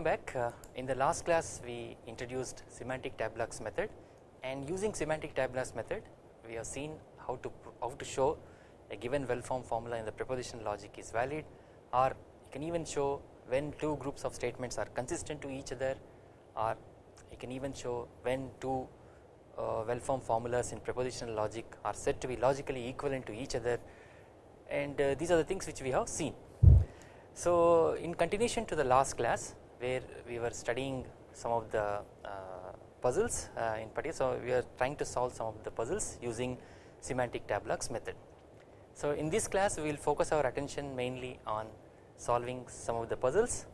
welcome back uh, in the last class we introduced semantic tableaux method and using semantic tableaux method we have seen how to how to show a given well formed formula in the propositional logic is valid or you can even show when two groups of statements are consistent to each other or you can even show when two uh, well formed formulas in propositional logic are said to be logically equivalent to each other and uh, these are the things which we have seen. So in continuation to the last class where we were studying some of the uh, puzzles uh, in particular so we are trying to solve some of the puzzles using semantic tableaux method. So in this class we will focus our attention mainly on solving some of the puzzles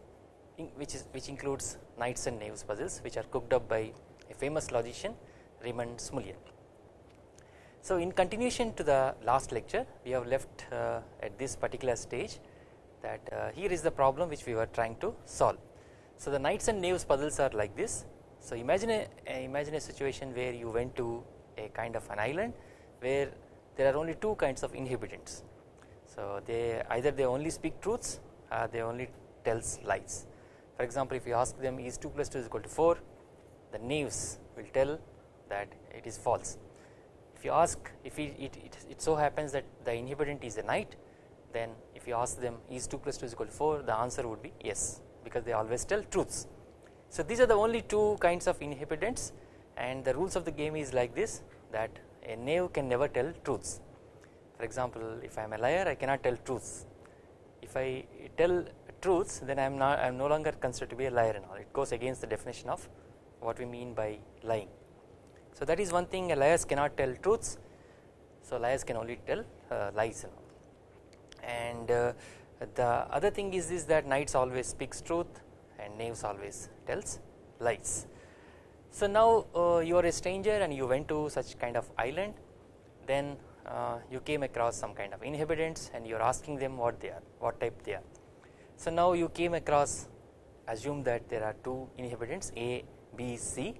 which is which includes knights and knaves puzzles which are cooked up by a famous logician Raymond Smullyan. So in continuation to the last lecture we have left uh, at this particular stage that uh, here is the problem which we were trying to solve. So the knights and knaves puzzles are like this. So imagine a, imagine a situation where you went to a kind of an island where there are only two kinds of inhabitants. So they either they only speak truths or they only tells lies. For example, if you ask them is 2 plus 2 is equal to 4 the knaves will tell that it is false. If you ask if it, it, it, it so happens that the inhabitant is a knight then if you ask them is 2 plus 2 is equal to 4 the answer would be yes because they always tell truths. So these are the only two kinds of inhabitants and the rules of the game is like this that a knave can never tell truths. For example if I am a liar I cannot tell truths if I tell truths then I am not I am no longer considered to be a liar and all it goes against the definition of what we mean by lying. So that is one thing a liars cannot tell truths so liars can only tell uh, lies and all and uh, the other thing is this that knights always speaks truth and knaves always tells lies. So now uh, you are a stranger and you went to such kind of island then uh, you came across some kind of inhabitants and you are asking them what they are what type they are. So now you came across assume that there are two inhabitants A, B, C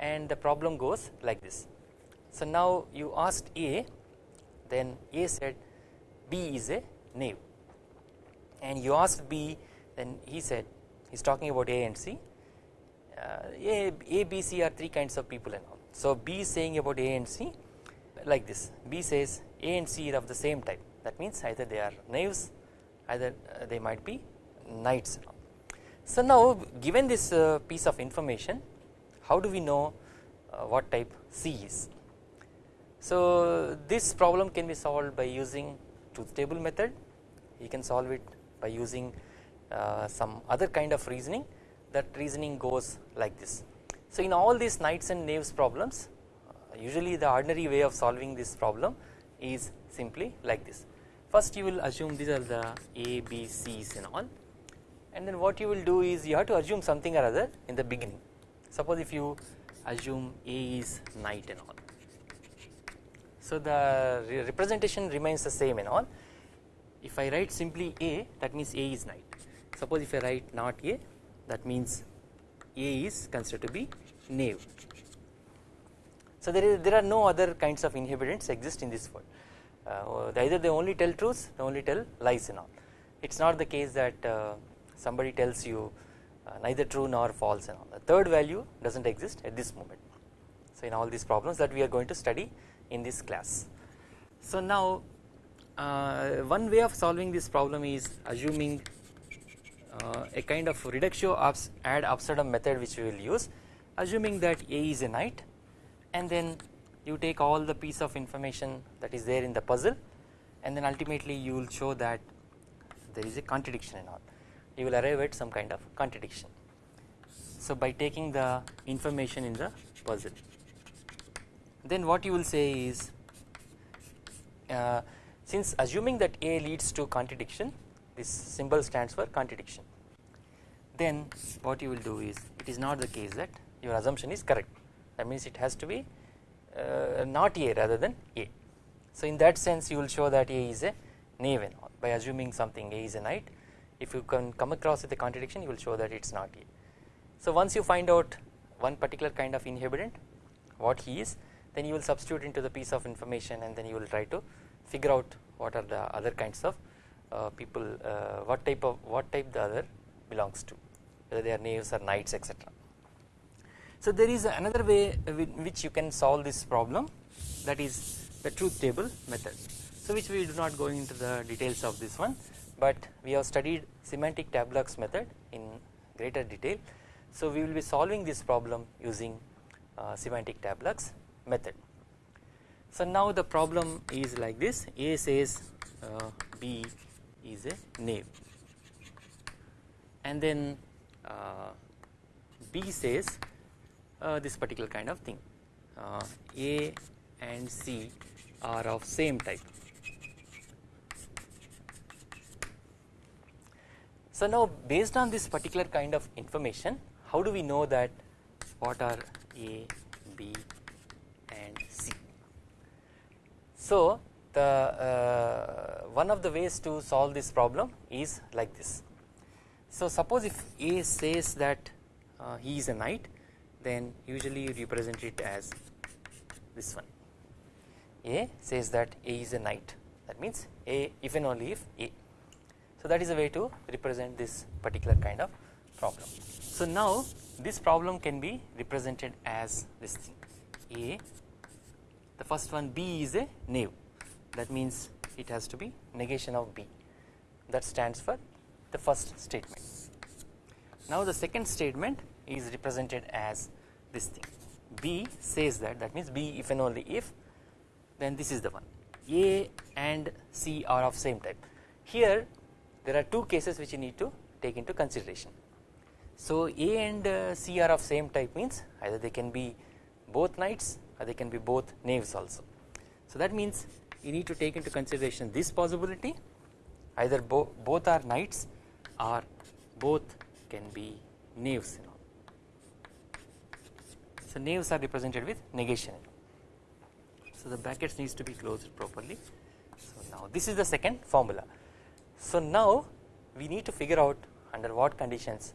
and the problem goes like this. So now you asked A then A said B is a knave and you asked B then he said he is talking about A and C uh, A, A, B, C are three kinds of people and all. So B is saying about A and C like this B says A and C are of the same type that means either they are knaves either uh, they might be knights. So now given this uh, piece of information how do we know uh, what type C is. So this problem can be solved by using truth table method you can solve it by using uh, some other kind of reasoning that reasoning goes like this. So in all these knights and knaves problems uh, usually the ordinary way of solving this problem is simply like this. First you will assume these are the A, B, C's and all and then what you will do is you have to assume something or other in the beginning. Suppose if you assume A is knight and all. So the re representation remains the same and all if I write simply A that means A is knight suppose if I write not A that means A is considered to be knave. So there is there are no other kinds of inhabitants exist in this world uh, either they only tell truths they only tell lies and all it is not the case that uh, somebody tells you uh, neither true nor false and all the third value does not exist at this moment. So in all these problems that we are going to study in this class. So now uh, one way of solving this problem is assuming uh, a kind of reductio ad absurdum method which we will use. Assuming that A is a knight and then you take all the piece of information that is there in the puzzle and then ultimately you will show that there is a contradiction and all. You will arrive at some kind of contradiction. So by taking the information in the puzzle. Then what you will say is uh, since assuming that A leads to contradiction this symbol stands for contradiction then what you will do is it is not the case that your assumption is correct that means it has to be uh, not A rather than A. So in that sense you will show that A is a knave by assuming something A is a knight if you can come across with a contradiction you will show that it is not A. So once you find out one particular kind of inhabitant what he is then you will substitute into the piece of information and then you will try to figure out what are the other kinds of uh, people uh, what type of what type the other belongs to whether they are knaves or knights etc. So there is another way in which you can solve this problem that is the truth table method. So which we do not go into the details of this one but we have studied semantic tableaux method in greater detail. So we will be solving this problem using uh, semantic tableaux method. So now the problem is like this A says uh, B is a knave and then uh, B says uh, this particular kind of thing uh, A and C are of same type. So now based on this particular kind of information how do we know that what are A, B and C. So the uh, one of the ways to solve this problem is like this. So suppose if A says that uh, he is a knight then usually you represent it as this one A says that A is a knight that means A if and only if A. So that is a way to represent this particular kind of problem. So now this problem can be represented as this thing A the first one B is a knave that means it has to be negation of B. That stands for the first statement. Now the second statement is represented as this thing. B says that that means B if and only if then this is the one. A and C are of same type. Here there are two cases which you need to take into consideration. So A and uh, C are of same type means either they can be both knights or they can be both knaves also. So that means you need to take into consideration this possibility either bo both are knights or both can be knaves you know. So knaves are represented with negation so the brackets needs to be closed properly so now this is the second formula so now we need to figure out under what conditions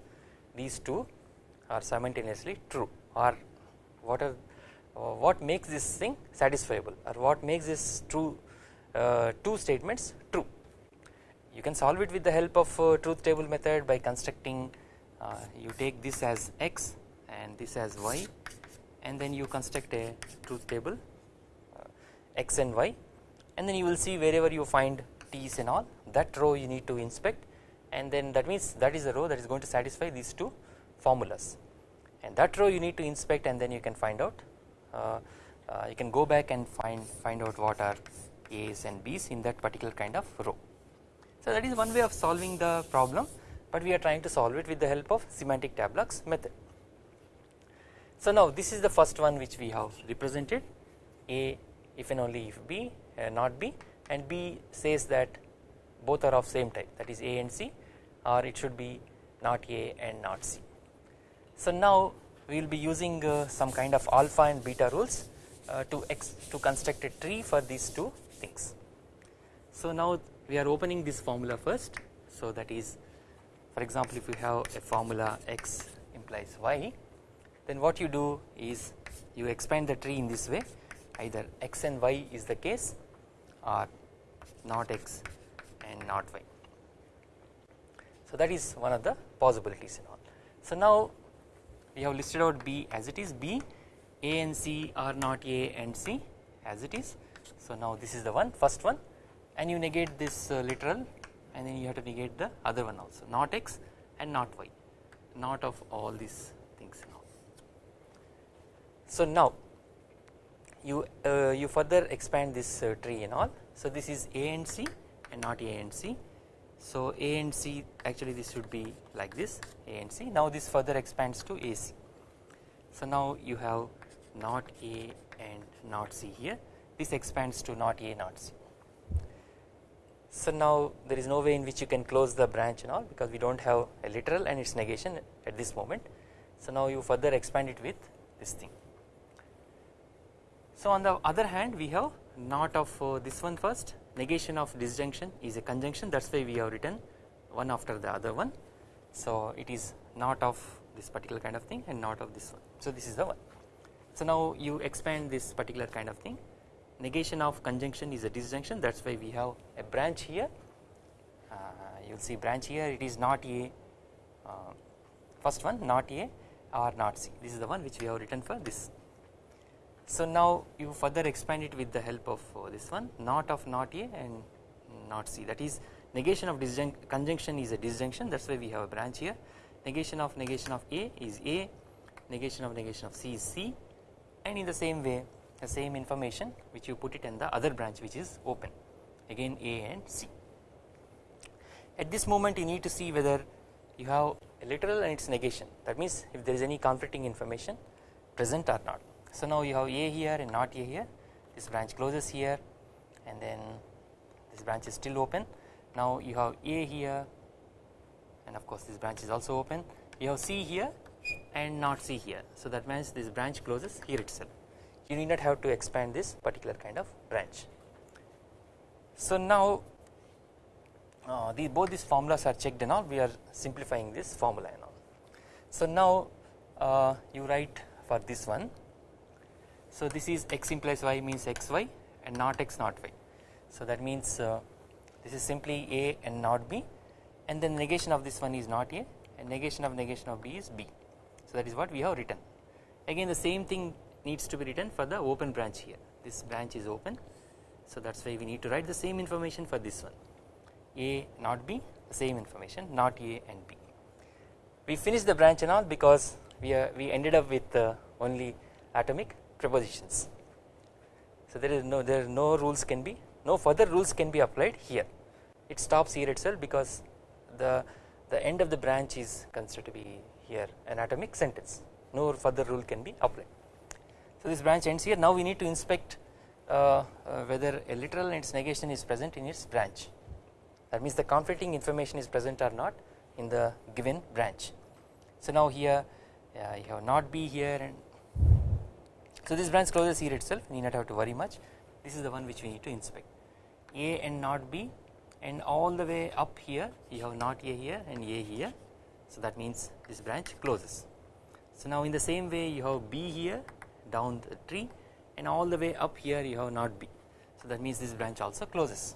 these two are simultaneously true or what are uh, what makes this thing satisfiable or what makes this true uh, two statements true. You can solve it with the help of uh, truth table method by constructing uh, you take this as x and this as y and then you construct a truth table uh, x and y and then you will see wherever you find t's and all that row you need to inspect and then that means that is the row that is going to satisfy these two formulas and that row you need to inspect and then you can find out uh, uh, you can go back and find find out what are A's and B's in that particular kind of row. So that is one way of solving the problem but we are trying to solve it with the help of semantic tableaux method. So now this is the first one which we have represented A if and only if B uh, not B and B says that both are of same type that is A and C or it should be not A and not C. So now we will be using uh, some kind of alpha and beta rules uh, to to construct a tree for these two things. So now we are opening this formula first so that is for example if you have a formula x implies y then what you do is you expand the tree in this way either x and y is the case or not x and not y. So that is one of the possibilities and all. So now we have listed out B as it is. B A and C are not A and C as it is. So now this is the one first one. And you negate this uh, literal and then you have to negate the other one also. Not X and not Y. Not of all these things now. So now you uh, you further expand this uh, tree and all. So this is A and C and not A and C so A and C actually this should be like this A and C now this further expands to AC. So now you have not A and not C here this expands to not A not C. So now there is no way in which you can close the branch and all because we do not have a literal and its negation at this moment. So now you further expand it with this thing. So on the other hand we have not of uh, this one first negation of disjunction is a conjunction that is why we have written one after the other one. So it is not of this particular kind of thing and not of this one. So this is the one. So now you expand this particular kind of thing negation of conjunction is a disjunction that is why we have a branch here uh, you will see branch here it is not a uh, first one not A or not C this is the one which we have written for this. So now you further expand it with the help of uh, this one not of not A and not C. That is negation of conjunction is a disjunction. That is why we have a branch here. Negation of negation of A is A. Negation of negation of C is C. And in the same way the same information which you put it in the other branch which is open. Again A and C. At this moment you need to see whether you have a literal and its negation. That means if there is any conflicting information present or not. So now you have A here and not A here. This branch closes here and then this branch is still open. Now you have A here and of course this branch is also open. You have C here and not C here. So that means this branch closes here itself. You need not have to expand this particular kind of branch. So now uh, both these formulas are checked and all. We are simplifying this formula and all. So now uh, you write for this one so this is x implies y means xy and not x not y. So that means uh, this is simply a and not b. And then negation of this one is not a and negation of negation of b is b. So that is what we have written. Again the same thing needs to be written for the open branch here. This branch is open. So that is why we need to write the same information for this one. A not b same information not a and b. We finished the branch and all because we are we ended up with uh, only atomic propositions. So there is no there no rules can be no further rules can be applied here. It stops here itself because the the end of the branch is considered to be here an atomic sentence. No further rule can be applied. So this branch ends here. Now we need to inspect uh, uh, whether a literal and its negation is present in its branch. That means the conflicting information is present or not in the given branch. So now here uh, you have not be here and so this branch closes here itself you need not have to worry much this is the one which we need to inspect A and not B and all the way up here you have not A here and A here so that means this branch closes. So now in the same way you have B here down the tree and all the way up here you have not B so that means this branch also closes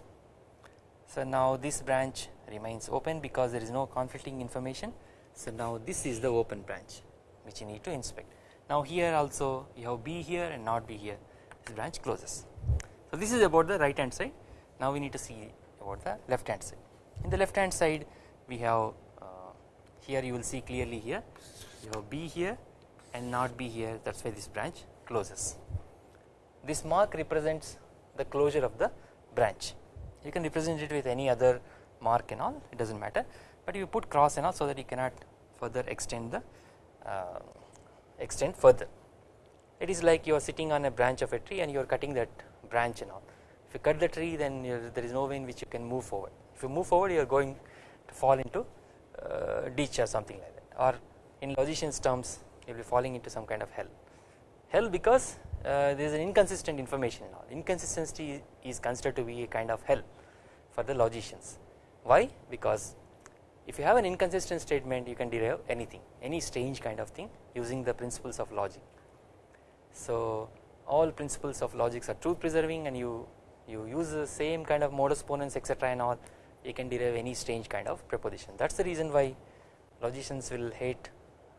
so now this branch remains open because there is no conflicting information. So now this is the open branch which you need to inspect. Now here also you have B here and not B here. This branch closes. So this is about the right hand side. Now we need to see about the left hand side. In the left hand side we have uh, here you will see clearly here. You have B here and not B here. That is why this branch closes. This mark represents the closure of the branch. You can represent it with any other mark and all. It does not matter. But you put cross and all so that you cannot further extend the uh, extend further. It is like you are sitting on a branch of a tree and you are cutting that branch and all. If you cut the tree then there is no way in which you can move forward. If you move forward you are going to fall into uh, ditch or something like that. Or in logicians terms you will be falling into some kind of hell. Hell because uh, there is an inconsistent information in all. Inconsistency is considered to be a kind of hell for the logicians. Why? Because if you have an inconsistent statement you can derive anything any strange kind of thing using the principles of logic. So all principles of logics are truth preserving and you you use the same kind of modus ponens etc and all you can derive any strange kind of proposition that is the reason why logicians will hate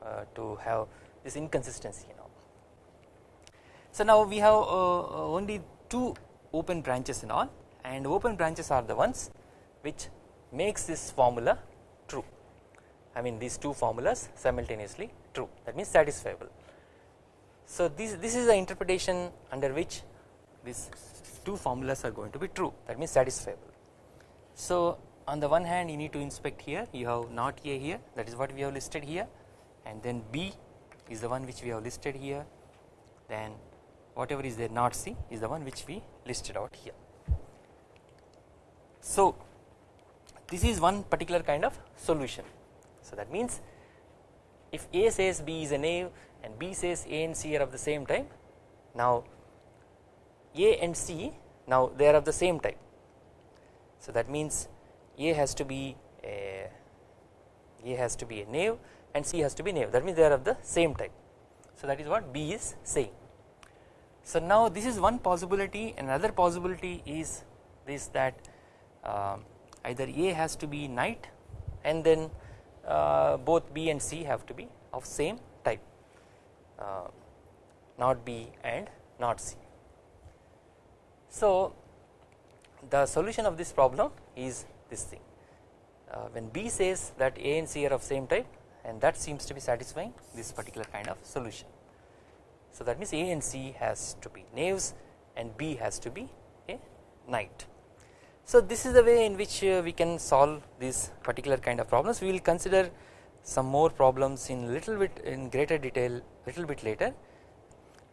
uh, to have this inconsistency you know. So now we have uh, uh only two open branches and all and open branches are the ones which makes this formula true. I mean these two formulas simultaneously true. That means satisfiable. So this, this is the interpretation under which these two formulas are going to be true. That means satisfiable. So on the one hand you need to inspect here. You have not A here. That is what we have listed here. And then B is the one which we have listed here. Then whatever is there not C is the one which we listed out here. So this is one particular kind of solution. So that means if A says B is a knave and B says A and C are of the same type now A and C now they are of the same type. So that means A has to be a A has to be a knave and C has to be knave that means they are of the same type. So that is what B is saying. So now this is one possibility. Another possibility is this that uh, either A has to be knight and then both B and C have to be of same type uh, not B and not C. So the solution of this problem is this thing uh, when B says that A and C are of same type and that seems to be satisfying this particular kind of solution. So that means A and C has to be knaves and B has to be a knight. So this is the way in which uh, we can solve these particular kind of problems. We will consider some more problems in little bit in greater detail little bit later.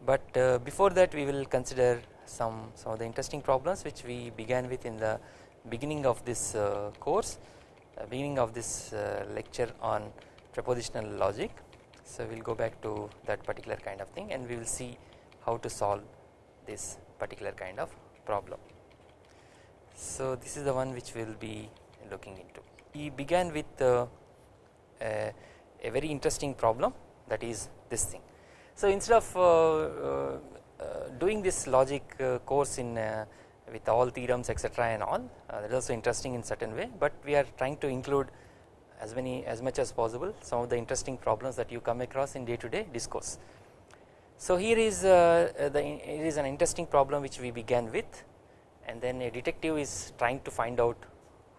But uh, before that we will consider some some of the interesting problems which we began with in the beginning of this uh, course uh, beginning of this uh, lecture on propositional logic. So we will go back to that particular kind of thing and we will see how to solve this particular kind of problem so this is the one which we will be looking into. We began with uh, a, a very interesting problem that is this thing. So instead of uh, uh, uh, doing this logic course in with all theorems etc and all that is also interesting in certain way but we are trying to include as many as much as possible some of the interesting problems that you come across in day to day discourse. So here is the it is an interesting problem which we began with and then a detective is trying to find out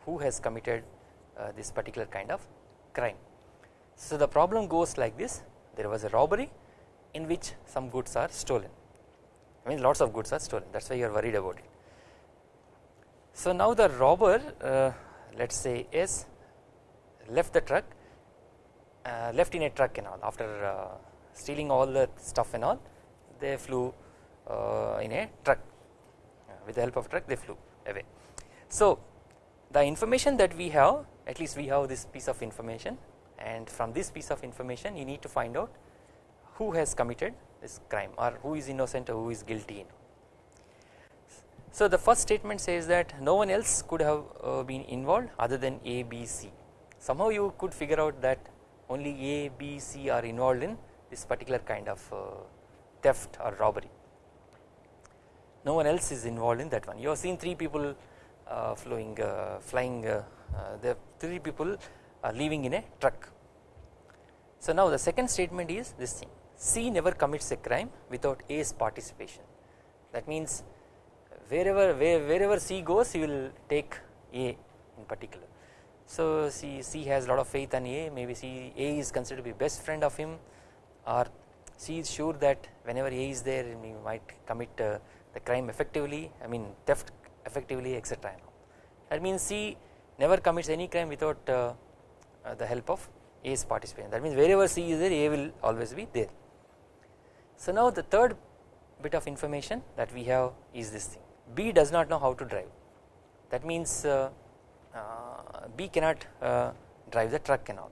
who has committed uh, this particular kind of crime. So the problem goes like this. There was a robbery in which some goods are stolen. I mean lots of goods are stolen. That is why you are worried about it. So now the robber uh, let us say S left the truck uh, left in a truck and all. After uh, stealing all the stuff and all they flew uh, in a truck with the help of truck they flew away. So the information that we have at least we have this piece of information and from this piece of information you need to find out who has committed this crime or who is innocent or who is guilty. So the first statement says that no one else could have uh, been involved other than A, B, C. Somehow you could figure out that only A, B, C are involved in this particular kind of uh, theft or robbery. No one else is involved in that one. You have seen three people uh, flowing, uh, flying. Uh, uh, the three people are living in a truck. So now the second statement is this thing C never commits a crime without A's participation that means wherever where, wherever C goes he will take A in particular. So C, C has a lot of faith on A maybe C A is considered to be best friend of him or C is sure that whenever A is there he might commit uh, the crime effectively I mean theft effectively etc. That means C never commits any crime without uh, uh, the help of A's participation that means wherever C is there A will always be there. So now the third bit of information that we have is this thing B does not know how to drive that means uh, uh, B cannot uh, drive the truck and all.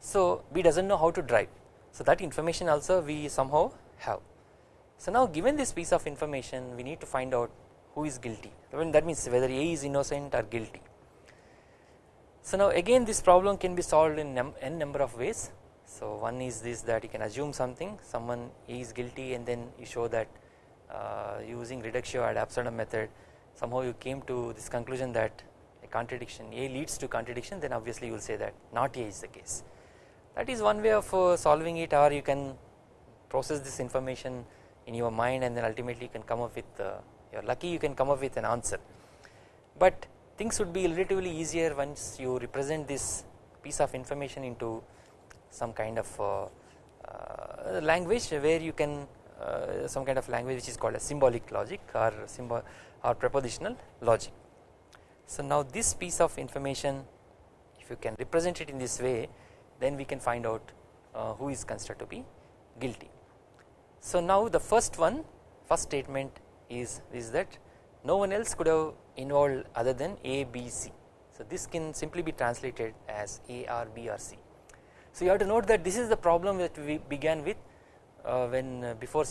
So B does not know how to drive so that information also we somehow have. So now given this piece of information we need to find out who is guilty that means whether A is innocent or guilty. So now again this problem can be solved in n number of ways so one is this that you can assume something someone is guilty and then you show that uh, using reductio ad absurdum method somehow you came to this conclusion that a contradiction A leads to contradiction then obviously you will say that not A is the case. That is one way of uh, solving it or you can process this information in your mind and then ultimately you can come up with uh, you are lucky you can come up with an answer. But things would be relatively easier once you represent this piece of information into some kind of uh, uh, language where you can uh, some kind of language which is called a symbolic logic or symbol or propositional logic. So now this piece of information if you can represent it in this way then we can find out uh, who is considered to be guilty. So now the first one first statement is is that no one else could have involved other than A, B, C. So this can simply be translated as A or B or C. So you have to note that this is the problem that we began with uh, when uh, before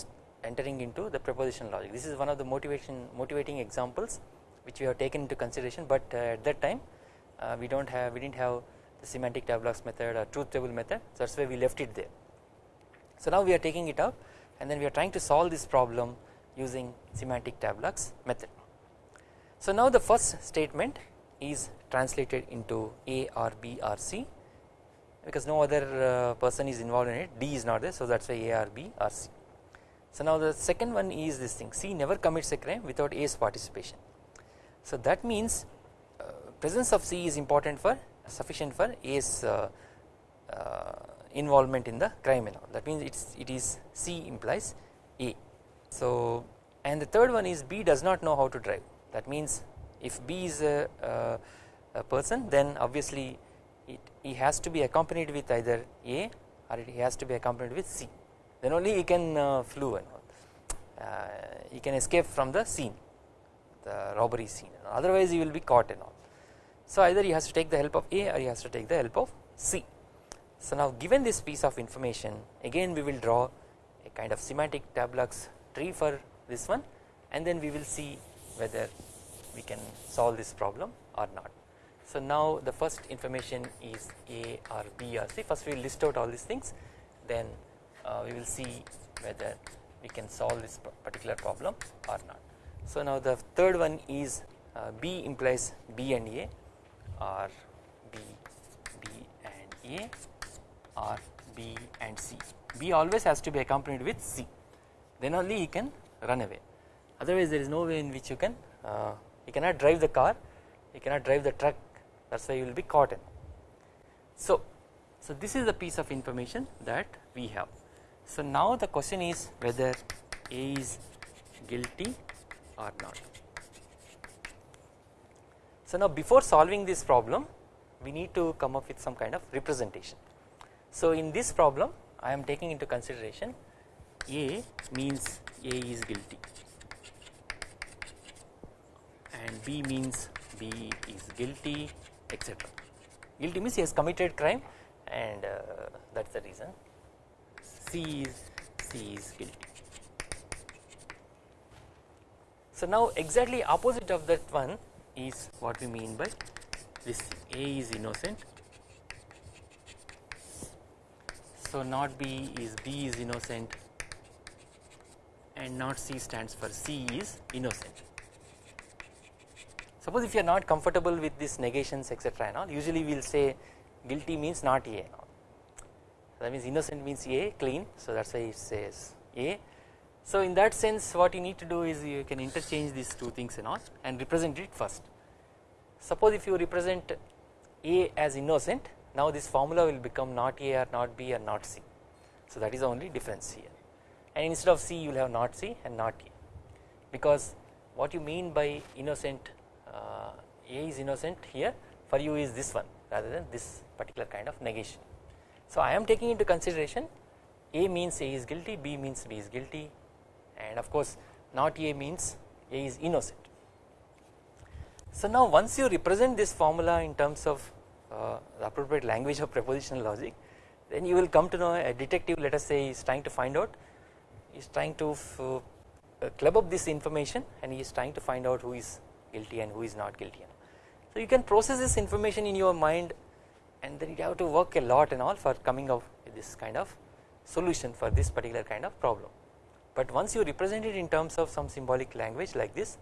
entering into the proposition logic. This is one of the motivation motivating examples which we have taken into consideration, but uh, at that time uh, we don't have we didn't have the semantic tableaux method or truth table method. So that's why we left it there. So now we are taking it up and then we are trying to solve this problem using semantic tableaux method. So now the first statement is translated into A or B or C because no other uh, person is involved in it D is not there so that is why A or B or C. So now the second one is this thing C never commits a crime without A's participation. So that means uh, presence of C is important for sufficient for A's uh, uh, involvement in the crime and all that means it's it is C implies A. So and the third one is B does not know how to drive that means if B is a, a, a person then obviously it he has to be accompanied with either A or he has to be accompanied with C then only he can uh, flew and all uh, he can escape from the scene the robbery scene otherwise he will be caught and all. So either he has to take the help of A or he has to take the help of C. So now given this piece of information again we will draw a kind of semantic tableaux tree for this one and then we will see whether we can solve this problem or not. So now the first information is A or B or C first we will list out all these things then uh, we will see whether we can solve this particular problem or not. So now the third one is uh, B implies B and A or B, B and A or B and C. B always has to be accompanied with C then only he can run away otherwise there is no way in which you can uh, you cannot drive the car you cannot drive the truck that is why you will be caught in. So, so this is the piece of information that we have. So now the question is whether A is guilty or not. So now before solving this problem we need to come up with some kind of representation. So in this problem I am taking into consideration A means A is guilty and B means B is guilty etc. Guilty means he has committed crime and uh, that is the reason C is C is guilty. So now exactly opposite of that one is what we mean by this A is innocent. So not B is B is innocent and not C stands for C is innocent. Suppose if you are not comfortable with these negations etc and all usually we will say guilty means not A and all that means innocent means A clean so that is why it says A. So in that sense what you need to do is you can interchange these two things and all and represent it first. Suppose if you represent A as innocent now this formula will become not A or not B or not C. So that is the only difference here and instead of C you will have not C and not A because what you mean by innocent uh, A is innocent here for you is this one rather than this particular kind of negation. So I am taking into consideration A means A is guilty, B means B is guilty and of course not A means A is innocent. So now once you represent this formula in terms of uh, the appropriate language of propositional logic then you will come to know a detective let us say is trying to find out is trying to uh, club up this information and he is trying to find out who is guilty and who is not guilty. So you can process this information in your mind and then you have to work a lot and all for coming up with this kind of solution for this particular kind of problem. But once you represent it in terms of some symbolic language like this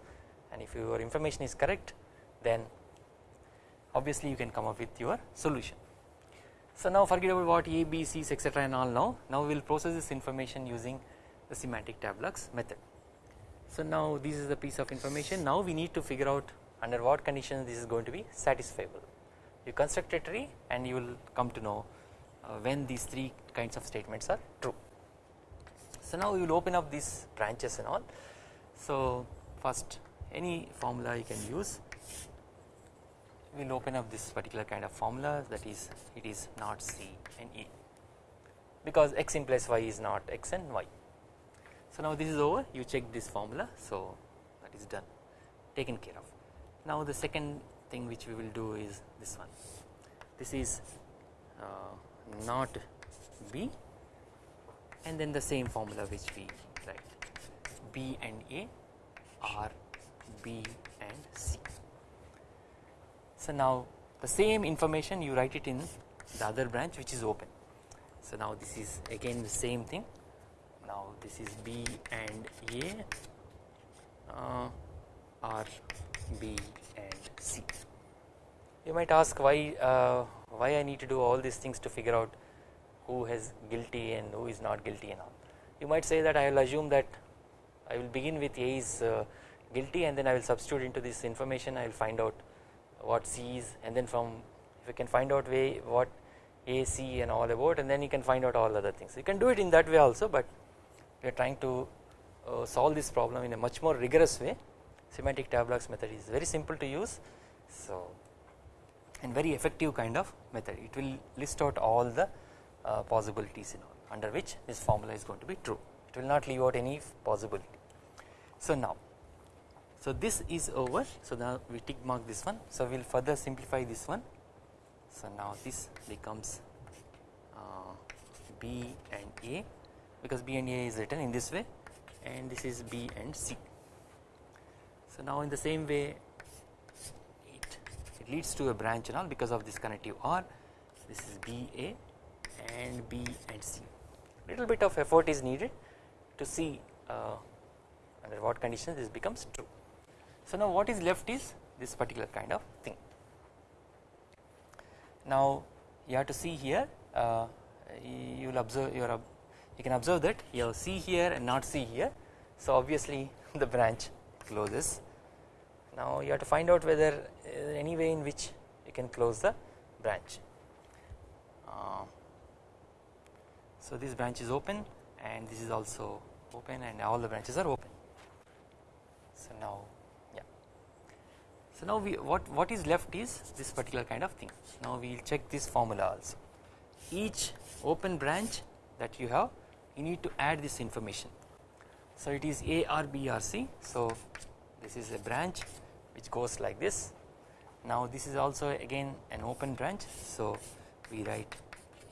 and if your information is correct then obviously you can come up with your solution. So now forget about what A, B, C's etc and all now, now we will process this information using the semantic tableaux method. So now this is the piece of information now we need to figure out under what conditions this is going to be satisfiable. You construct a tree and you will come to know uh, when these three kinds of statements are true. So now we will open up these branches and all. So first any formula you can use we will open up this particular kind of formula that is it is not C and E because x implies y is not x and y. So now this is over you check this formula so that is done taken care of. Now the second thing which we will do is this one this is uh, not B and then the same formula which we write B and A are B and C. So now the same information you write it in the other branch which is open. So now this is again the same thing now this is B and A uh, B and C you might ask why uh, why I need to do all these things to figure out who is guilty and who is not guilty and all. You might say that I will assume that I will begin with A is uh, guilty and then I will substitute into this information I will find out what C is and then from if you can find out way what A, C and all about and then you can find out all other things. You can do it in that way also but we are trying to uh, solve this problem in a much more rigorous way semantic tableaux method is very simple to use so and very effective kind of method it will list out all the uh, possibilities in all under which this formula is going to be true it will not leave out any possibility. So now so this is over. So now we tick mark this one. So we will further simplify this one. So now this becomes uh, B and A. Because B and A is written in this way. And this is B and C. So now in the same way it, it leads to a branch and all because of this connective OR this is BA and B and C. Little bit of effort is needed to see uh, under what conditions this becomes true. So now what is left is this particular kind of thing. Now you have to see here uh, you will observe your you can observe that you have C here and not C here. So obviously the branch closes. Now you have to find out whether any way in which you can close the branch. Uh, so this branch is open and this is also open and all the branches are open. So now so now we what what is left is this particular kind of thing. Now we will check this formula also. Each open branch that you have you need to add this information. So it is A R B R C. So this is a branch which goes like this. Now this is also again an open branch. So we write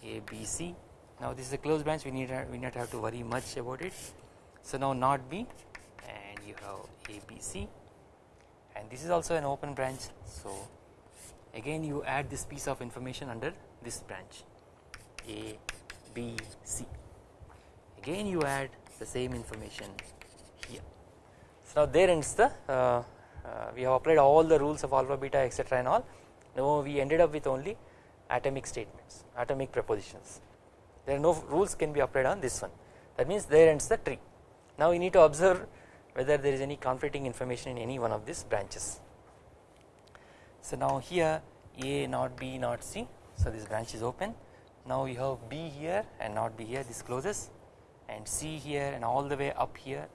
A B C. Now this is a closed branch. We need we not have to worry much about it. So now not B. And you have A B C and this is also an open branch. So again you add this piece of information under this branch. A B C. Again you add the same information here. So now there ends the uh, uh, we have applied all the rules of alpha beta etc and all. Now we ended up with only atomic statements atomic propositions there are no rules can be applied on this one. That means there ends the tree. Now we need to observe whether there is any conflicting information in any one of these branches. So now here a not b not c. So this branch is open. Now you have b here and not b here. This closes. And c here and all the way up here.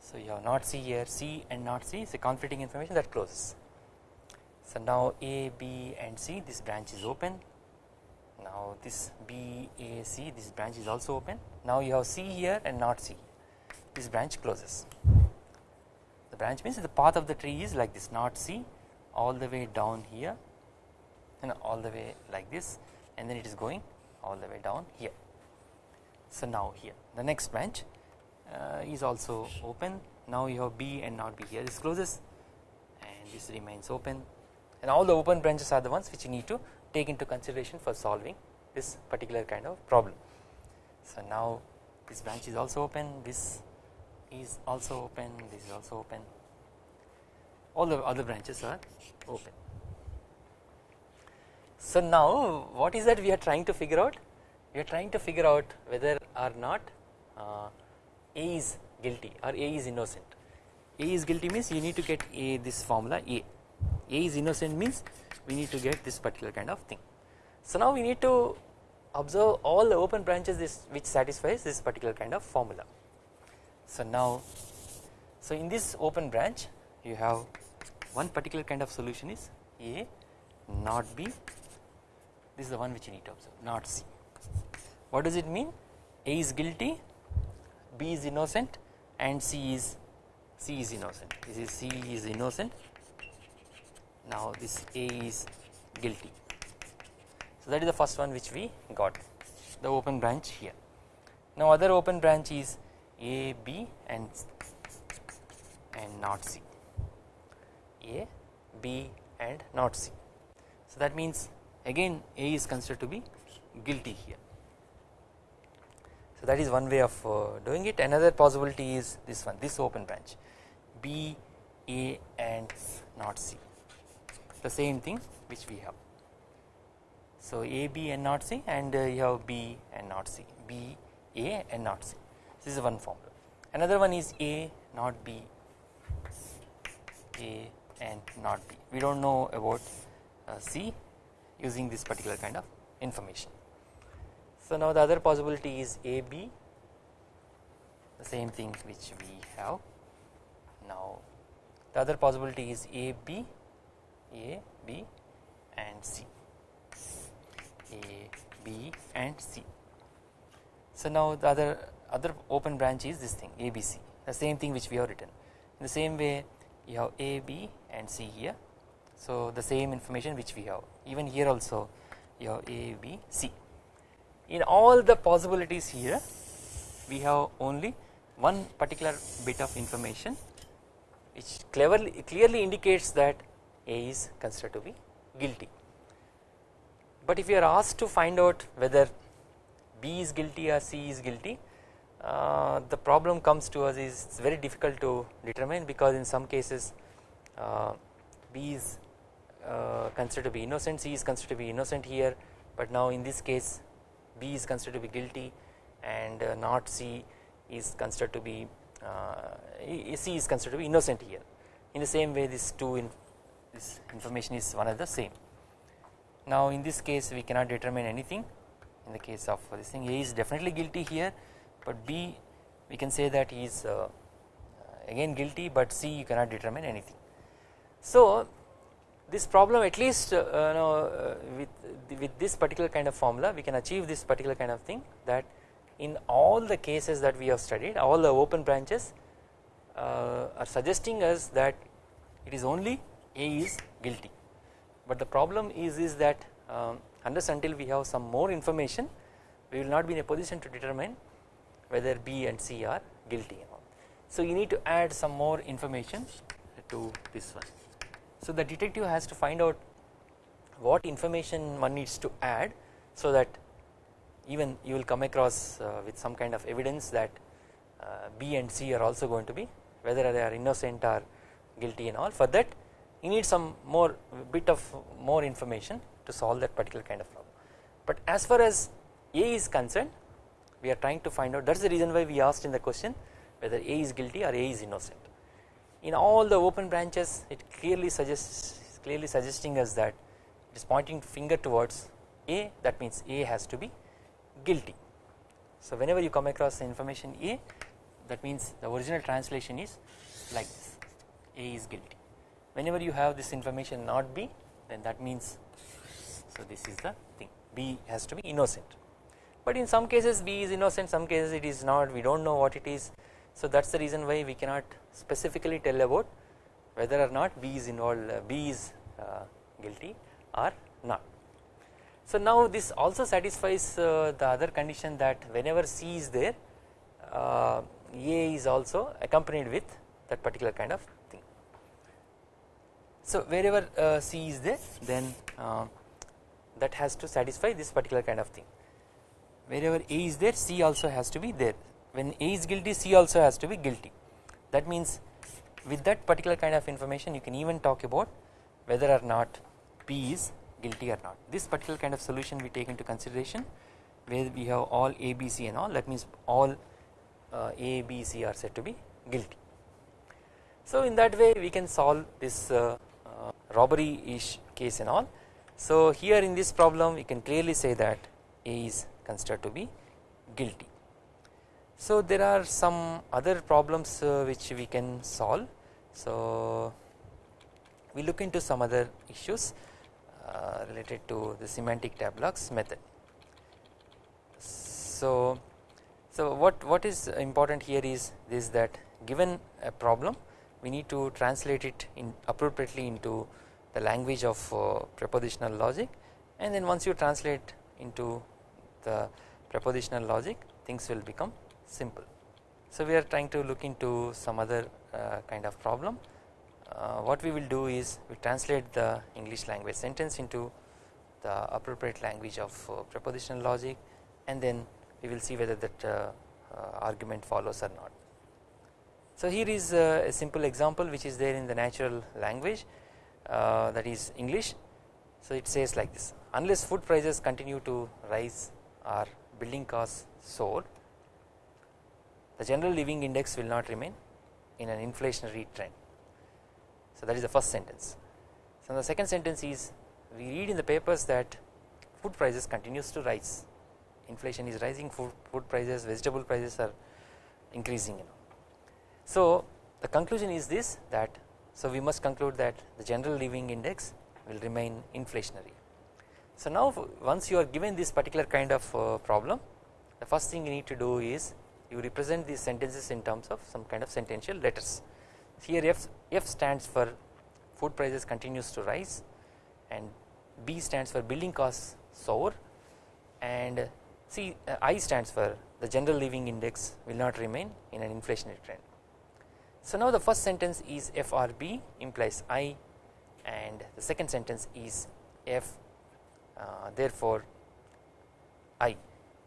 So you have not c here c and not c. So conflicting information that closes. So now a b and c this branch is open. Now this B A C this branch is also open. Now you have C here and not C this branch closes. The branch means the path of the tree is like this not C all the way down here and all the way like this and then it is going all the way down here. So now here. The next branch uh, is also open. Now you have B and not B. Here this closes and this remains open. And all the open branches are the ones which you need to take into consideration for solving this particular kind of problem. So now this branch is also open, this is also open, this is also open, all the other branches are open. So now what is that we are trying to figure out? We are trying to figure out whether or not uh, A is guilty or A is innocent. A is guilty means you need to get A this formula A. A is innocent means we need to get this particular kind of thing. So now we need to observe all the open branches this which satisfies this particular kind of formula. So now so in this open branch you have one particular kind of solution is A not B this is the one which you need to observe not C. What does it mean A is guilty B is innocent and C is C is innocent this is C is innocent now this A is guilty. So that is the first one which we got the open branch here. Now other open branch is A, B and and not C. A, B and not C. So that means again A is considered to be guilty here. So that is one way of uh, doing it. Another possibility is this one, this open branch B, A and not C the same thing which we have. So A B and not C and uh, you have B and not C B A and not C this is one formula. Another one is A not B. A and not B. We do not know about uh, C using this particular kind of information. So now the other possibility is A B. The same thing which we have. Now the other possibility is A B. A B and C. A B and C. So now the other other open branch is this thing ABC the same thing which we have written. In the same way you have A B and C here. So the same information which we have. Even here also you have A B C. In all the possibilities here we have only one particular bit of information which cleverly clearly indicates that A is considered to be guilty. But if you are asked to find out whether B is guilty or C is guilty uh, the problem comes to us is very difficult to determine because in some cases uh, B is uh, considered to be innocent C is considered to be innocent here but now in this case B is considered to be guilty and uh, not C is considered to be uh, C is considered to be innocent here. In the same way this two in this information is one of the same. Now in this case we cannot determine anything. In the case of this thing A is definitely guilty here but B we can say that he is uh, again guilty but C you cannot determine anything. So this problem at least uh, know, uh, with with this particular kind of formula we can achieve this particular kind of thing that in all the cases that we have studied all the open branches uh, are suggesting us that it is only A is guilty but the problem is is that um, unless until we have some more information we will not be in a position to determine whether B and C are guilty So you need to add some more information to this one. So the detective has to find out what information one needs to add so that even you will come across uh, with some kind of evidence that uh, B and C are also going to be whether they are innocent or guilty and all for that you need some more bit of more information to solve that particular kind of problem. But as far as A is concerned we are trying to find out that is the reason why we asked in the question whether A is guilty or A is innocent. In all the open branches it clearly suggests clearly suggesting us that it is pointing finger towards A that means A has to be guilty. So whenever you come across the information A that means the original translation is like this A is guilty. Whenever you have this information not B then that means so this is the thing B has to be innocent but in some cases B is innocent some cases it is not we do not know what it is so that is the reason why we cannot specifically tell about whether or not B is involved uh, B is uh, guilty or not. So now this also satisfies uh, the other condition that whenever C is there uh, A is also accompanied with that particular kind of thing. So wherever uh, C is there then uh, that has to satisfy this particular kind of thing wherever A is there C also has to be there. When A is guilty C also has to be guilty. That means with that particular kind of information you can even talk about whether or not B is guilty or not. This particular kind of solution we take into consideration where we have all A B C and all. That means all uh, A B C are said to be guilty. So in that way we can solve this uh, uh, robbery ish case and all. So here in this problem we can clearly say that A is considered to be guilty. So there are some other problems uh, which we can solve. So we look into some other issues uh, related to the semantic tableaux method. So so what what is important here is this that given a problem we need to translate it in appropriately into the language of uh, propositional logic and then once you translate into the propositional logic things will become simple. So we are trying to look into some other uh, kind of problem uh, what we will do is we translate the English language sentence into the appropriate language of uh, propositional logic and then we will see whether that uh, uh, argument follows or not. So here is a simple example which is there in the natural language that is English So it says like this unless food prices continue to rise or building costs soar the general living index will not remain in an inflationary trend. So that is the first sentence. So the second sentence is we read in the papers that food prices continues to rise inflation is rising food, food prices vegetable prices are increasing you know. So the conclusion is this that so we must conclude that the general living index will remain inflationary. So now once you are given this particular kind of uh, problem the first thing you need to do is you represent these sentences in terms of some kind of sentential letters. Here F, F stands for food prices continues to rise and B stands for building costs soar and C uh, I stands for the general living index will not remain in an inflationary trend. So now the first sentence is FRB implies I and the second sentence is F therefore I.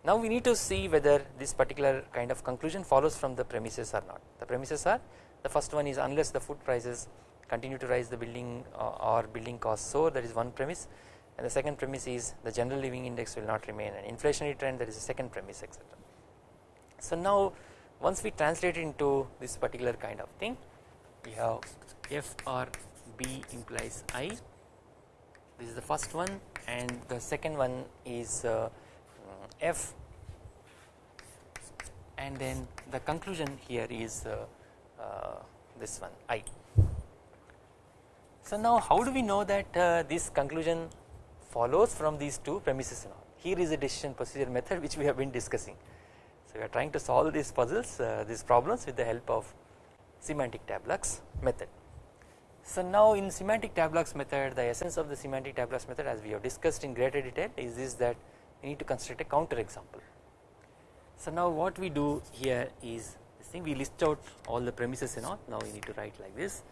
Now we need to see whether this particular kind of conclusion follows from the premises or not. The premises are the first one is unless the food prices continue to rise the building uh, or building costs so that is one premise and the second premise is the general living index will not remain an inflationary trend that is the second premise etc. So now once we translate it into this particular kind of thing we have f or b implies i this is the first one and the second one is uh, f and then the conclusion here is uh, uh, this one i. So now how do we know that uh, this conclusion follows from these two premises here is a decision procedure method which we have been discussing. So we are trying to solve these puzzles uh, these problems with the help of semantic tableaux method. So now in semantic tableaux method the essence of the semantic tableaux method as we have discussed in greater detail is this that we need to construct a counter example. So now what we do here is this thing we list out all the premises and all now we need to write like this.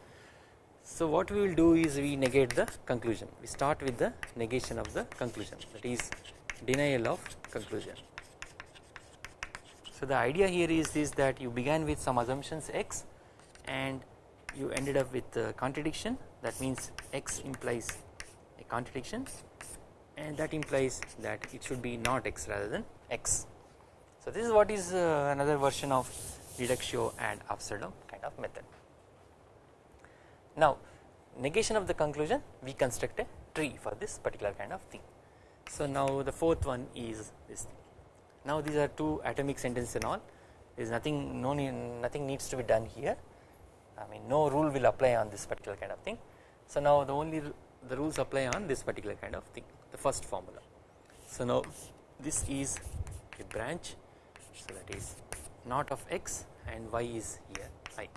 So what we will do is we negate the conclusion we start with the negation of the conclusion that is denial of conclusion. So the idea here is this that you began with some assumptions x and you ended up with a contradiction that means x implies a contradiction and that implies that it should be not x rather than x. So this is what is uh, another version of reductio ad absurdum kind of method. Now negation of the conclusion we construct a tree for this particular kind of thing. So now the fourth one is this thing. Now these are two atomic sentences and all there is nothing no need, nothing needs to be done here I mean no rule will apply on this particular kind of thing. So now the only the rules apply on this particular kind of thing the first formula. So now this is a branch so that is not of x and y is here i.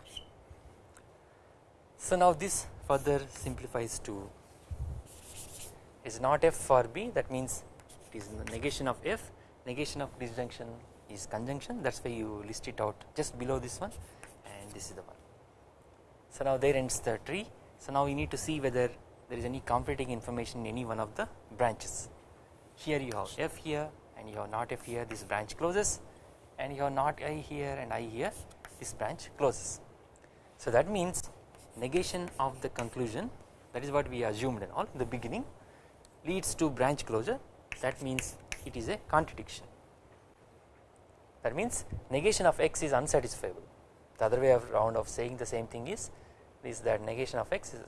So now this further simplifies to is not f for b that means it is negation of f negation of disjunction is conjunction that is why you list it out just below this one and this is the one. So now there ends the tree. So now we need to see whether there is any conflicting information in any one of the branches. Here you have f here and you have not f here. This branch closes. And you have not i here and i here. This branch closes. So that means negation of the conclusion that is what we assumed and all the beginning leads to branch closure. That means it is a contradiction. That means negation of x is unsatisfiable. The other way around of saying the same thing is is that negation of x is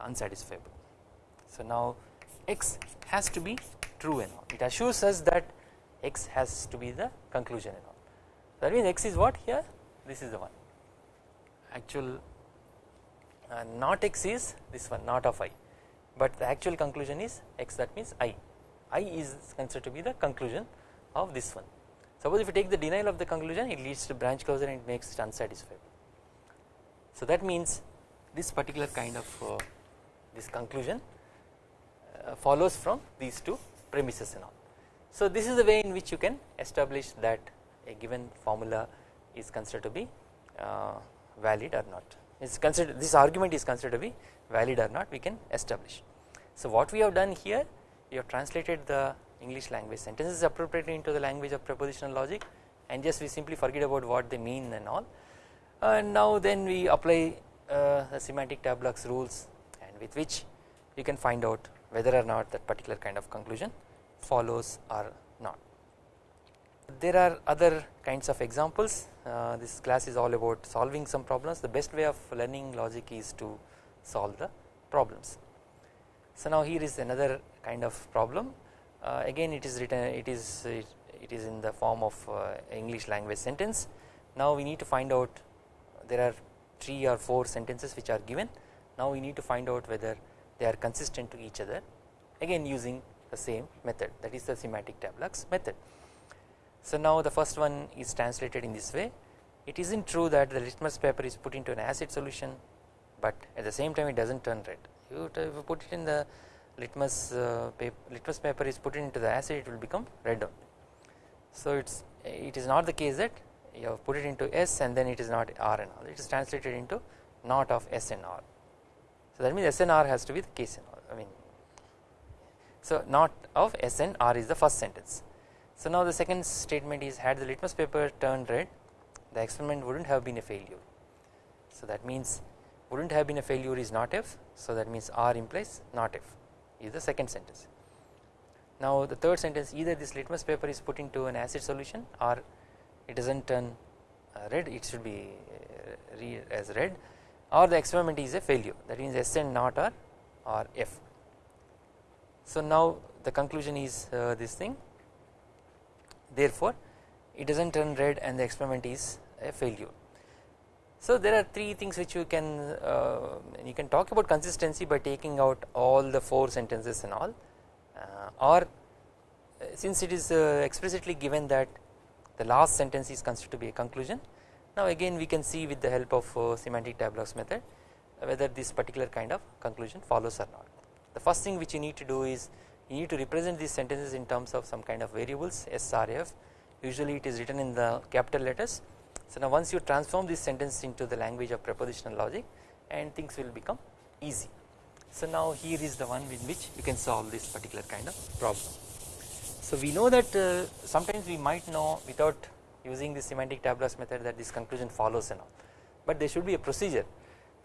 unsatisfiable. So now x has to be true and all. It assures us that x has to be the conclusion and all. That means x is what here? This is the one. Actual uh, not x is this one not of i. But the actual conclusion is x that means i. I is considered to be the conclusion of this one. Suppose if you take the denial of the conclusion it leads to branch closure and it makes it unsatisfiable. So that means this particular kind of uh, this conclusion uh, follows from these two premises and all. So this is the way in which you can establish that a given formula is considered to be uh, valid or not is considered this argument is considered to be valid or not we can establish. So what we have done here we have translated the English language sentences appropriately into the language of propositional logic and just we simply forget about what they mean and all and now then we apply the semantic tableaux rules and with which you can find out whether or not that particular kind of conclusion follows or not. There are other kinds of examples uh, this class is all about solving some problems the best way of learning logic is to solve the problems. So now here is another kind of problem uh, again it is written it is it, it is in the form of uh, English language sentence now we need to find out there are 3 or 4 sentences which are given now we need to find out whether they are consistent to each other again using the same method that is the semantic tableaux method. So now the first one is translated in this way it is not true that the litmus paper is put into an acid solution but at the same time it does not turn red If you, put it in the litmus uh, paper, litmus paper is put into the acid it will become red only. So it's it is not the case that you have put it into S and then it is not R and all it is translated into not of S and R. So that means S and R has to be the case and all I mean so not of S and R is the first sentence. So now the second statement is had the litmus paper turned red the experiment would not have been a failure. So that means would not have been a failure is not F so that means R implies not F is the second sentence. Now the third sentence either this litmus paper is put into an acid solution or it does not turn uh, red it should be uh, as red or the experiment is a failure that means S and not R or F. So now the conclusion is uh, this thing therefore it does not turn red and the experiment is a failure. So there are three things which you can uh, you can talk about consistency by taking out all the four sentences and all uh, or uh, since it is explicitly given that the last sentence is considered to be a conclusion now again we can see with the help of uh, semantic tableaux method whether this particular kind of conclusion follows or not. The first thing which you need to do is you need to represent these sentences in terms of some kind of variables S R F usually it is written in the capital letters so now once you transform this sentence into the language of propositional logic and things will become easy. So now here is the one with which you can solve this particular kind of problem. So we know that uh, sometimes we might know without using the semantic tableaux method that this conclusion follows and all. But there should be a procedure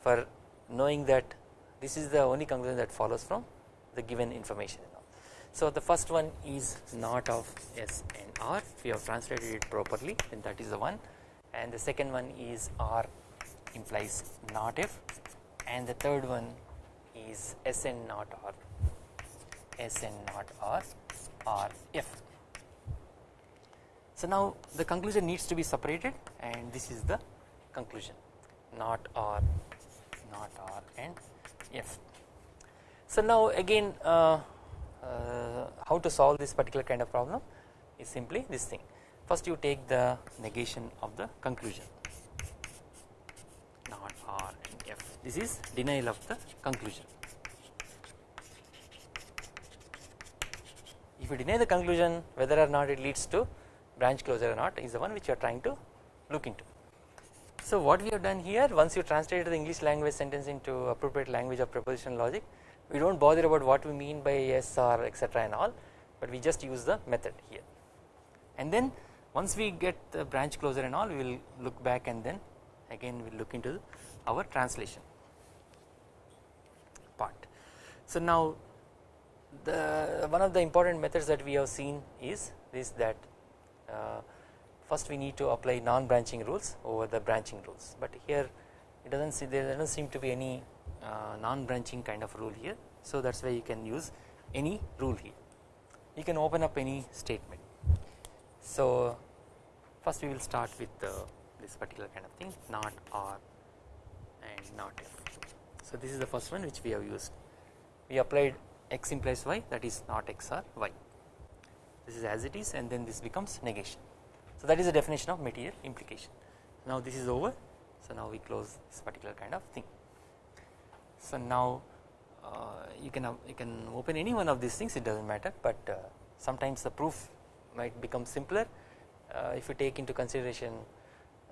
for knowing that this is the only conclusion that follows from the given information and all. So the first one is not of S and R. If we have translated it properly then that is the one. And the second one is R implies not F. And the third one is S and not R. S and not R or F. So now the conclusion needs to be separated and this is the conclusion not R not R and F. So now again uh, uh, how to solve this particular kind of problem is simply this thing First you take the negation of the conclusion not R and F this is denial of the conclusion. If you deny the conclusion whether or not it leads to branch closure or not is the one which you are trying to look into. So what we have done here once you translate the English language sentence into appropriate language of propositional logic we do not bother about what we mean by yes or etc and all but we just use the method here and then once we get the branch closure and all we will look back and then again we will look into our translation part. So now the one of the important methods that we have seen is this that uh, first we need to apply non branching rules over the branching rules. But here it does not see there does not seem to be any uh, non branching kind of rule here. So that is why you can use any rule here. You can open up any statement. So first we will start with this particular kind of thing not R and not F. So this is the first one which we have used. We applied x implies y that is not x or y this is as it is and then this becomes negation. So that is the definition of material implication now this is over so now we close this particular kind of thing. So now uh, you can you can open any one of these things it does not matter but uh, sometimes the proof might become simpler uh, if you take into consideration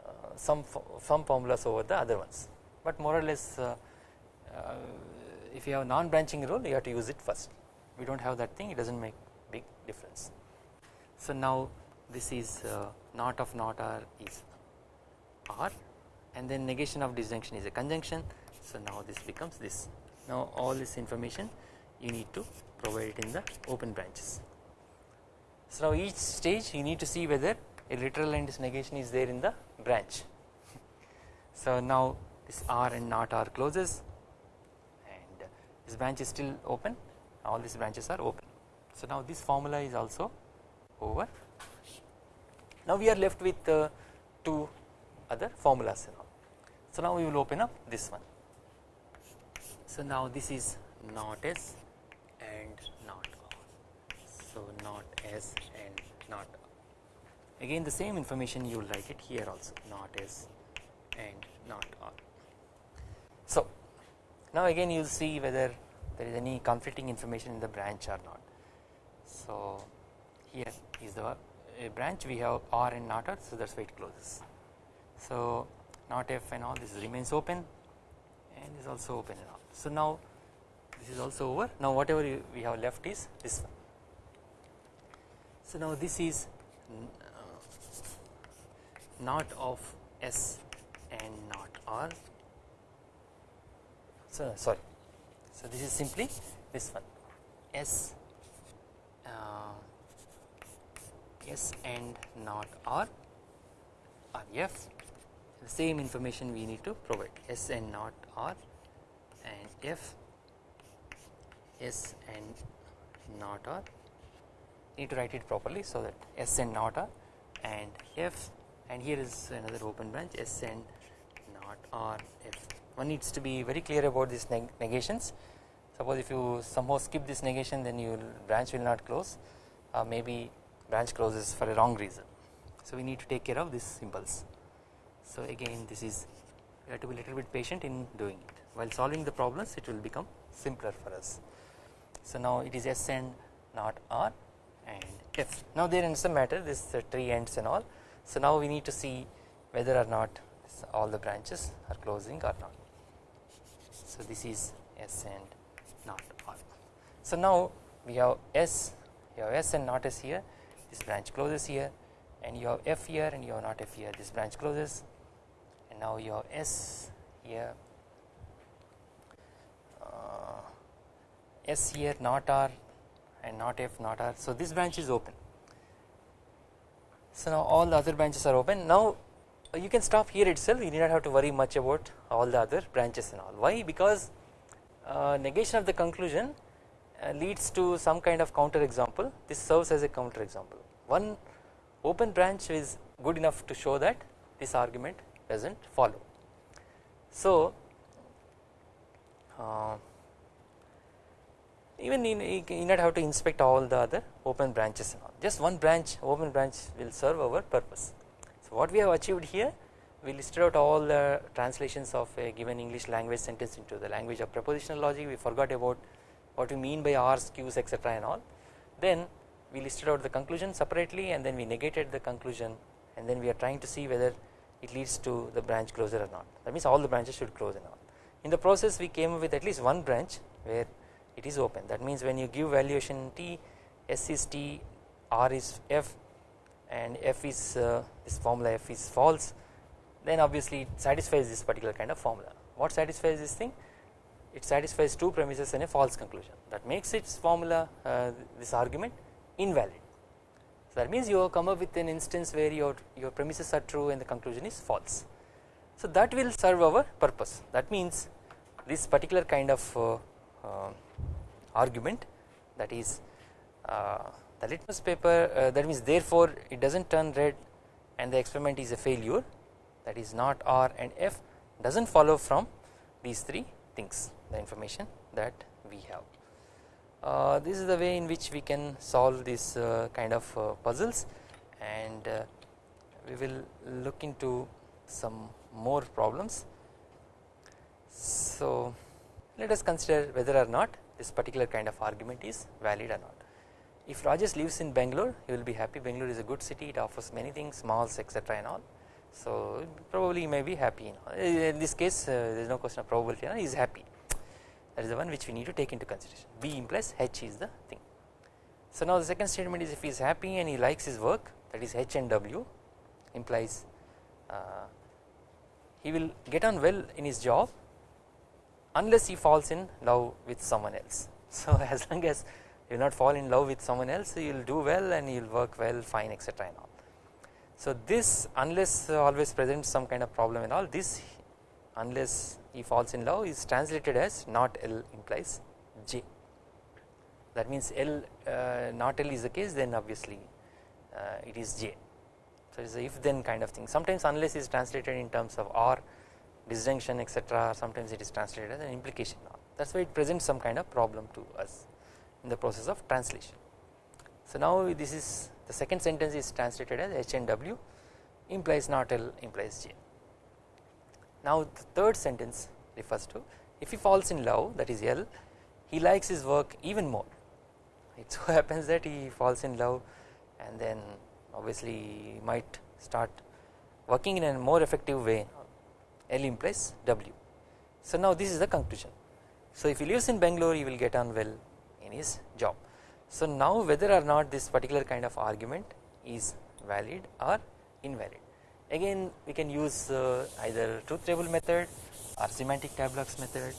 uh, some some formulas over the other ones but more or less uh, if you have non branching rule you have to use it first we do not have that thing it does not make big difference. So now this is uh, not of not R is R and then negation of disjunction is a conjunction so now this becomes this now all this information you need to provide it in the open branches. So now each stage you need to see whether a literal and negation is there in the branch. So now this R and not R closes this branch is still open all these branches are open. So now this formula is also over. Now we are left with uh, two other formulas now. So now we will open up this one. So now this is not S and not R. So not S and not R. Again the same information you will write it here also not S and not R. Now again you will see whether there is any conflicting information in the branch or not. So here is the branch we have R and not R so that is why it closes. So not F and all this remains open and is also open and all. So now this is also over now whatever we have left is this one. So now this is uh, not of S and not R so sorry. So this is simply this one. S uh, S and not R or F. The same information we need to provide. S and not R and F. S and not R. Need to write it properly so that S and not R and F. And here is another open branch. S and not R F one needs to be very clear about these neg negations. Suppose if you somehow skip this negation then your branch will not close. Uh, maybe branch closes for a wrong reason. So we need to take care of this impulse so again this is you have to be a little bit patient in doing it. While solving the problems it will become simpler for us. So now it is S and not R and F. Now there ends the matter. This uh, tree ends and all. So now we need to see whether or not all the branches are closing or not so this is S and not R. So now we have S, you have S and not S here, this branch closes here, and you have F here and you have not F here, this branch closes, and now you have S here, uh, S here, not R, and not F, not R. So this branch is open. So now all the other branches are open. Now you can stop here itself. You need not have to worry much about all the other branches and all. Why? Because uh, negation of the conclusion uh, leads to some kind of counter example this serves as a counter example one open branch is good enough to show that this argument does not follow. So uh, even in, you not have to inspect all the other open branches and all just one branch open branch will serve our purpose. What we have achieved here we listed out all the translations of a given English language sentence into the language of propositional logic. We forgot about what we mean by R's, Q's etc and all. Then we listed out the conclusion separately and then we negated the conclusion and then we are trying to see whether it leads to the branch closure or not. That means all the branches should close and all. In the process we came up with at least one branch where it is open. That means when you give valuation T S is T R is F and F is uh, this formula F is false then obviously it satisfies this particular kind of formula. What satisfies this thing? It satisfies two premises and a false conclusion that makes its formula uh, this argument invalid. So that means you have come up with an instance where your, your premises are true and the conclusion is false. So that will serve our purpose that means this particular kind of uh, uh, argument that is the litmus paper uh, that means therefore it does not turn red and the experiment is a failure that is not R and F does not follow from these three things the information that we have. Uh, this is the way in which we can solve this uh, kind of uh, puzzles and uh, we will look into some more problems. So let us consider whether or not this particular kind of argument is valid or not. If Rajesh lives in Bangalore he will be happy Bangalore is a good city it offers many things malls etc and all so probably he may be happy know. in this case uh, there is no question of probability you he is happy that is the one which we need to take into consideration B implies H is the thing. So now the second statement is if he is happy and he likes his work that is H and W implies uh, he will get on well in his job unless he falls in love with someone else. So as long as you will not fall in love with someone else you will do well and you will work well fine etc and all. So this unless always presents some kind of problem and all this unless he falls in love is translated as not L implies J that means L uh, not L is the case then obviously uh, it is J. So it is a if then kind of thing sometimes unless is translated in terms of or disjunction etc sometimes it is translated as an implication that is why it presents some kind of problem to us in the process of translation. So now this is the second sentence is translated as H and W implies not L implies J. Now the third sentence refers to if he falls in love that is L he likes his work even more it so happens that he falls in love and then obviously might start working in a more effective way L implies W. So now this is the conclusion. So if he lives in Bangalore he will get on well his job. So now whether or not this particular kind of argument is valid or invalid again we can use uh, either truth table method or semantic tableaux method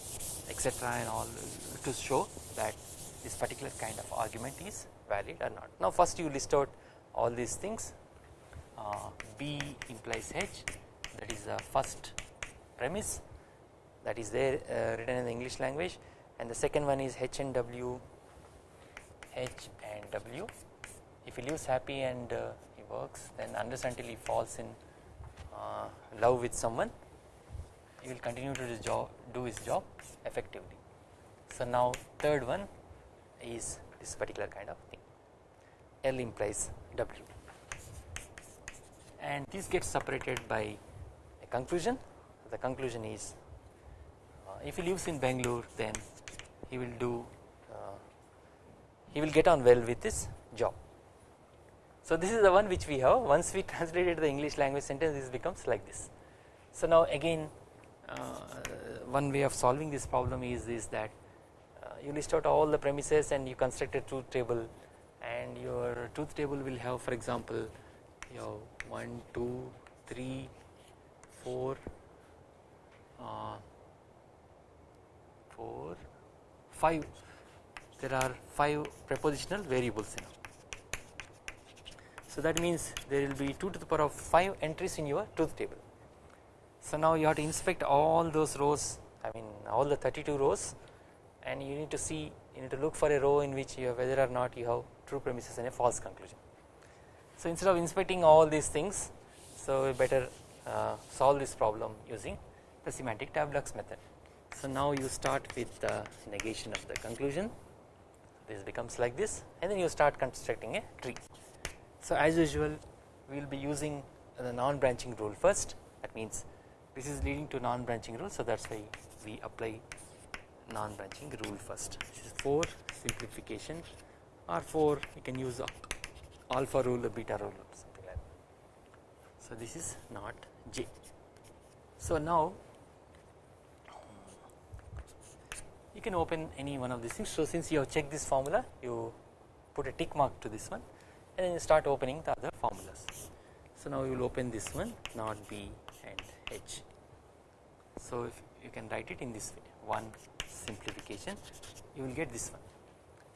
etc and all to show that this particular kind of argument is valid or not. Now first you list out all these things uh, B implies H that is the first premise that is there uh, written in the English language and the second one is H and W H and W. If he lives happy and uh, he works then unless until he falls in uh, love with someone. He will continue to do, job, do his job effectively. So now third one is this particular kind of thing. L implies W. And this gets separated by a conclusion. The conclusion is uh, if he lives in Bangalore then he will do he will get on well with this job. So this is the one which we have once we translated the English language sentence this becomes like this. So now again uh, one way of solving this problem is, is that uh, you list out all the premises and you construct a truth table and your truth table will have for example you have 1, 2, 3, 4, uh, 4, 5 there are 5 propositional variables in so that means there will be 2 to the power of 5 entries in your truth table. So now you have to inspect all those rows I mean all the 32 rows and you need to see you need to look for a row in which you have whether or not you have true premises and a false conclusion. So instead of inspecting all these things so we better uh, solve this problem using the semantic tableaux method. So now you start with the negation of the conclusion this becomes like this and then you start constructing a tree. So as usual we will be using the non-branching rule first that means this is leading to non-branching rule so that is why we apply non-branching rule first this is for simplification or for you can use alpha rule or beta rule or something like that. So this is not J. So now you can open any one of these things so since you have checked this formula you put a tick mark to this one and then you start opening the other formulas. So now you will open this one not B and H. So if you can write it in this way one simplification you will get this one.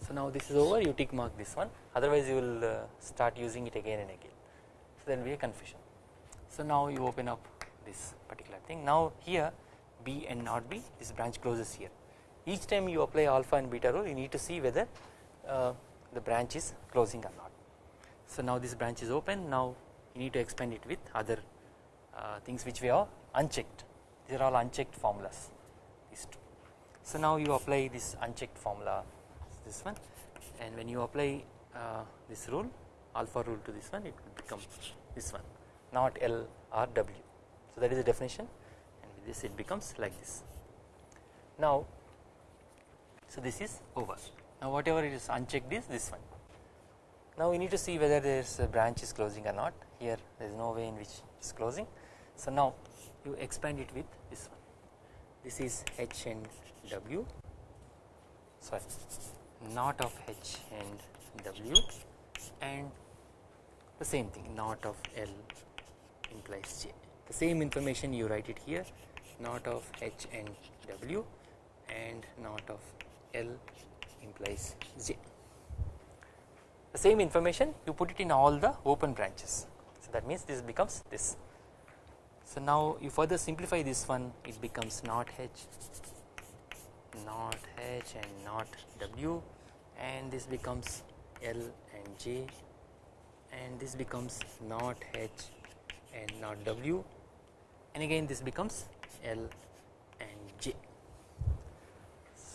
So now this is over you tick mark this one otherwise you will uh, start using it again and again so there will be a confusion. So now you open up this particular thing now here B and not B this branch closes here each time you apply alpha and beta rule you need to see whether uh, the branch is closing or not. So now this branch is open now you need to expand it with other uh, things which we are unchecked these are all unchecked formulas these two. So now you apply this unchecked formula this one and when you apply uh, this rule alpha rule to this one it will become this one not L or W. So that is the definition and with this it becomes like this. Now so this is over. Now whatever it is unchecked is this one. Now we need to see whether there is a uh, branch is closing or not. Here there is no way in which it is closing. So now you expand it with this one. This is H and W. Sorry. Not of H and W and the same thing not of L implies J. The same information you write it here. Not of H and W and not of L implies j. The same information you put it in all the open branches. So that means this becomes this. So now you further simplify this one it becomes not h not h and not w and this becomes l and j and this becomes not h and not w and again this becomes l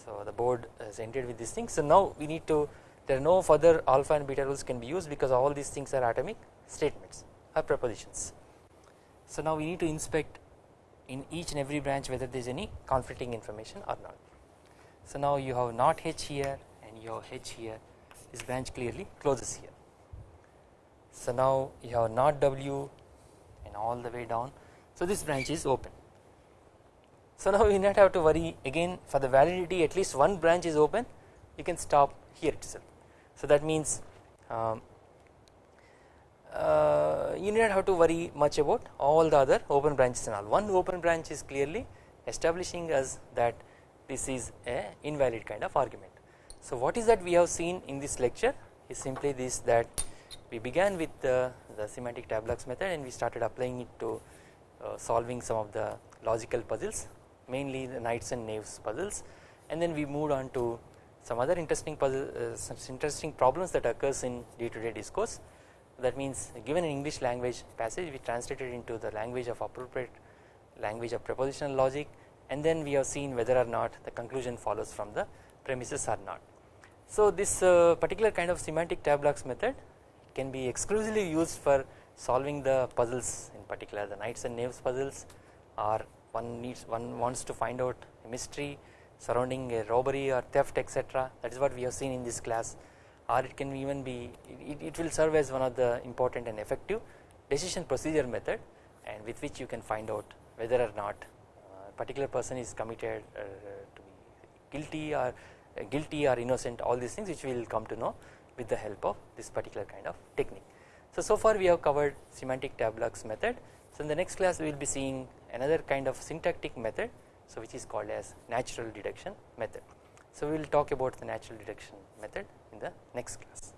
so the board is ended with this thing so now we need to there are no further alpha and beta rules can be used because all these things are atomic statements or propositions so now we need to inspect in each and every branch whether there is any conflicting information or not. So now you have not h here and you have h here. This branch clearly closes here. So now you have not w and all the way down. So this branch is open so now you not have to worry again for the validity at least one branch is open you can stop here itself. So that means um, uh, you need not have to worry much about all the other open branches and all. One open branch is clearly establishing us that this is a invalid kind of argument. So what is that we have seen in this lecture is simply this that we began with the, the semantic tableaux method and we started applying it to uh, solving some of the logical puzzles mainly the knights and knaves puzzles. And then we moved on to some other interesting puzzle uh, some interesting problems that occurs in day to day discourse. That means given an English language passage we translated into the language of appropriate language of propositional logic. And then we have seen whether or not the conclusion follows from the premises or not. So this uh, particular kind of semantic tableaux method can be exclusively used for solving the puzzles in particular the knights and knaves puzzles or one needs one wants to find out a mystery surrounding a robbery or theft etc that is what we have seen in this class or it can even be it, it will serve as one of the important and effective decision procedure method and with which you can find out whether or not a particular person is committed uh, to be guilty or uh, guilty or innocent all these things which we will come to know with the help of this particular kind of technique. So, so far we have covered semantic tableaux method. So in the next class we will be seeing another kind of syntactic method so which is called as natural deduction method. So we will talk about the natural deduction method in the next class.